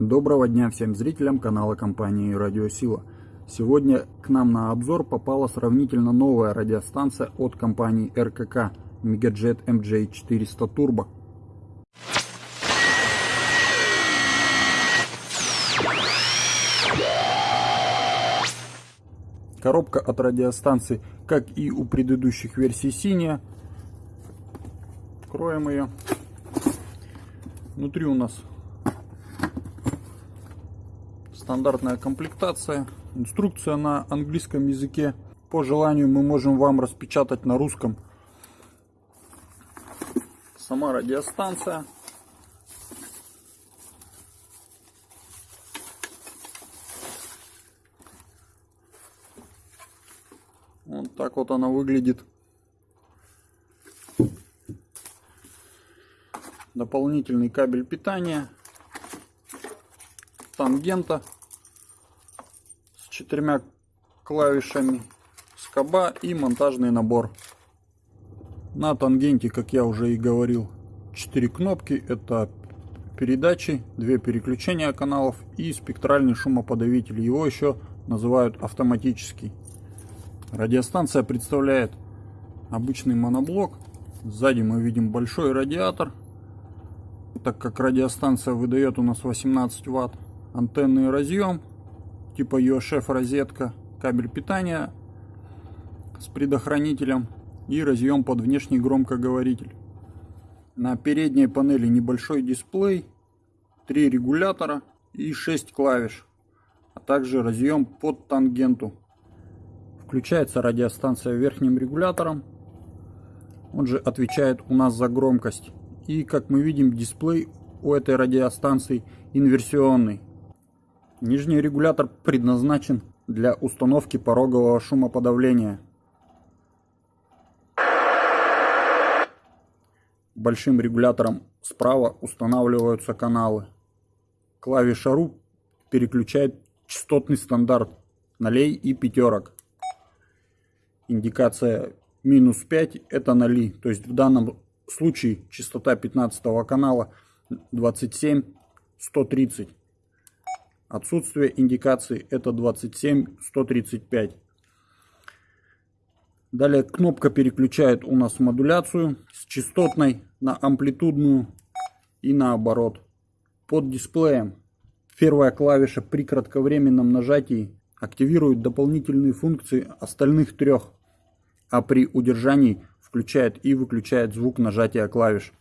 Доброго дня всем зрителям канала компании Радиосила. Сегодня к нам на обзор попала сравнительно новая радиостанция от компании РКК Megajet MJ400 Turbo. Коробка от радиостанции, как и у предыдущих версий синяя. Откроем ее. Внутри у нас стандартная комплектация, инструкция на английском языке. По желанию мы можем вам распечатать на русском. Сама радиостанция. Вот так вот она выглядит. Дополнительный кабель питания. Тангента четырьмя клавишами скоба и монтажный набор. На тангенте, как я уже и говорил, 4 кнопки. Это передачи, две переключения каналов и спектральный шумоподавитель. Его еще называют автоматический. Радиостанция представляет обычный моноблок. Сзади мы видим большой радиатор. Так как радиостанция выдает у нас 18 ватт. Антенный разъем типа UHF розетка, кабель питания с предохранителем и разъем под внешний громкоговоритель. На передней панели небольшой дисплей, три регулятора и 6 клавиш, а также разъем под тангенту. Включается радиостанция верхним регулятором, он же отвечает у нас за громкость. И как мы видим, дисплей у этой радиостанции инверсионный. Нижний регулятор предназначен для установки порогового шумоподавления. Большим регулятором справа устанавливаются каналы. Клавиша RU переключает частотный стандарт нолей и пятерок. Индикация минус 5 это ноли. То есть в данном случае частота 15 канала 27 130. Отсутствие индикации это 27-135. Далее кнопка переключает у нас модуляцию с частотной на амплитудную и наоборот. Под дисплеем первая клавиша при кратковременном нажатии активирует дополнительные функции остальных трех, а при удержании включает и выключает звук нажатия клавиш.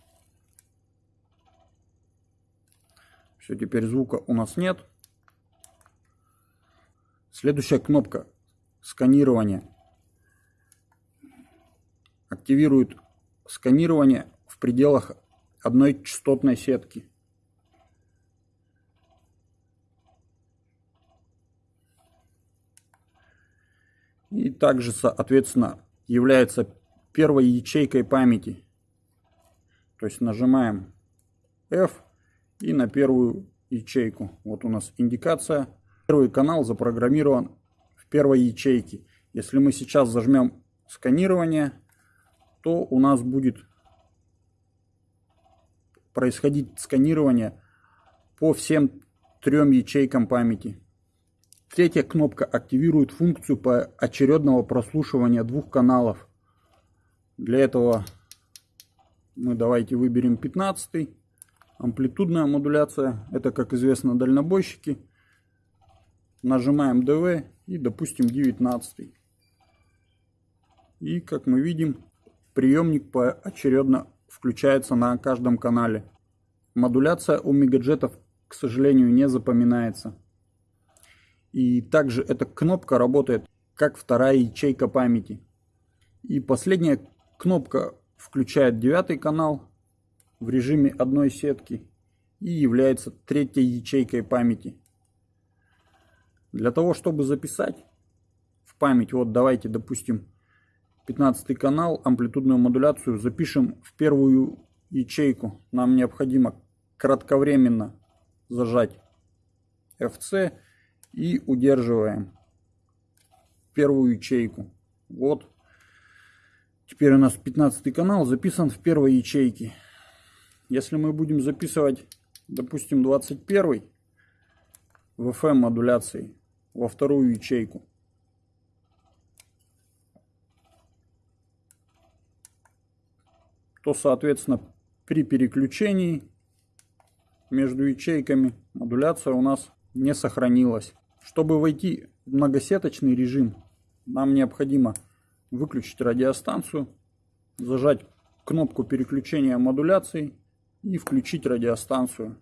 Все, теперь звука у нас нет. Следующая кнопка сканирование активирует сканирование в пределах одной частотной сетки. И также, соответственно, является первой ячейкой памяти. То есть нажимаем F и на первую ячейку. Вот у нас индикация Первый канал запрограммирован в первой ячейке. Если мы сейчас зажмем сканирование, то у нас будет происходить сканирование по всем трем ячейкам памяти. Третья кнопка активирует функцию очередного прослушивания двух каналов. Для этого мы давайте выберем 15 амплитудная модуляция. Это, как известно, дальнобойщики нажимаем ДВ и допустим 19 и как мы видим приемник поочередно включается на каждом канале. Модуляция у мегаджетов к сожалению не запоминается. И также эта кнопка работает как вторая ячейка памяти. И последняя кнопка включает девятый канал в режиме одной сетки и является третьей ячейкой памяти для того, чтобы записать в память, вот давайте, допустим, 15 канал, амплитудную модуляцию запишем в первую ячейку. Нам необходимо кратковременно зажать FC и удерживаем первую ячейку. Вот. Теперь у нас 15 канал записан в первой ячейке. Если мы будем записывать, допустим, 21 VFM модуляцией во вторую ячейку. То, соответственно, при переключении между ячейками модуляция у нас не сохранилась. Чтобы войти в многосеточный режим, нам необходимо выключить радиостанцию, зажать кнопку переключения модуляции и включить радиостанцию.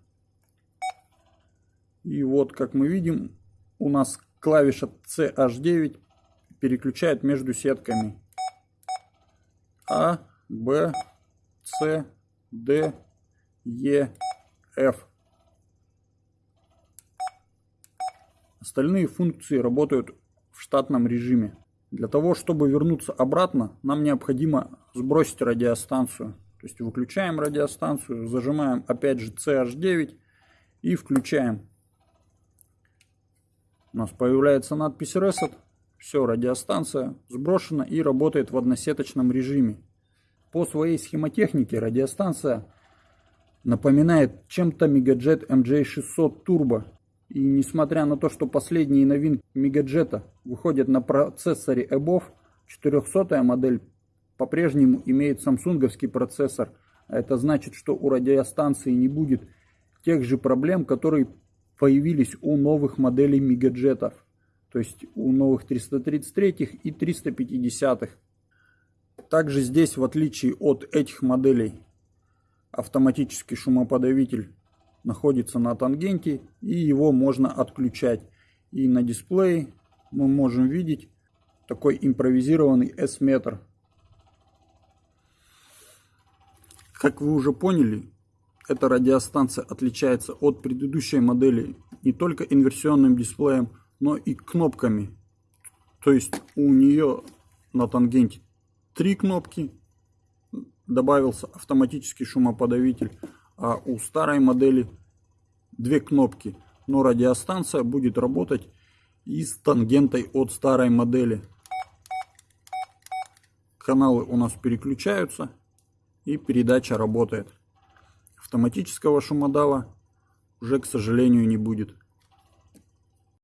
И вот, как мы видим, у нас клавиша CH9 переключает между сетками А, Б, С, Д, Е, F. Остальные функции работают в штатном режиме. Для того, чтобы вернуться обратно, нам необходимо сбросить радиостанцию. То есть выключаем радиостанцию, зажимаем опять же CH9 и включаем. У нас появляется надпись Reset. Все, радиостанция сброшена и работает в односеточном режиме. По своей схемотехнике радиостанция напоминает чем-то Megajet MJ600 Turbo. И несмотря на то, что последние новинки Megajet выходят на процессоре EBOV, 400 модель по-прежнему имеет самсунговский процессор. А это значит, что у радиостанции не будет тех же проблем, которые появились у новых моделей Megajet. То есть у новых 333 и 350. Также здесь, в отличие от этих моделей, автоматический шумоподавитель находится на тангенте и его можно отключать. И на дисплее мы можем видеть такой импровизированный S-метр. Как вы уже поняли, эта радиостанция отличается от предыдущей модели не только инверсионным дисплеем, но и кнопками. То есть у нее на тангенте три кнопки, добавился автоматический шумоподавитель, а у старой модели две кнопки. Но радиостанция будет работать и с тангентой от старой модели. Каналы у нас переключаются и передача работает. Автоматического шумодава уже, к сожалению, не будет.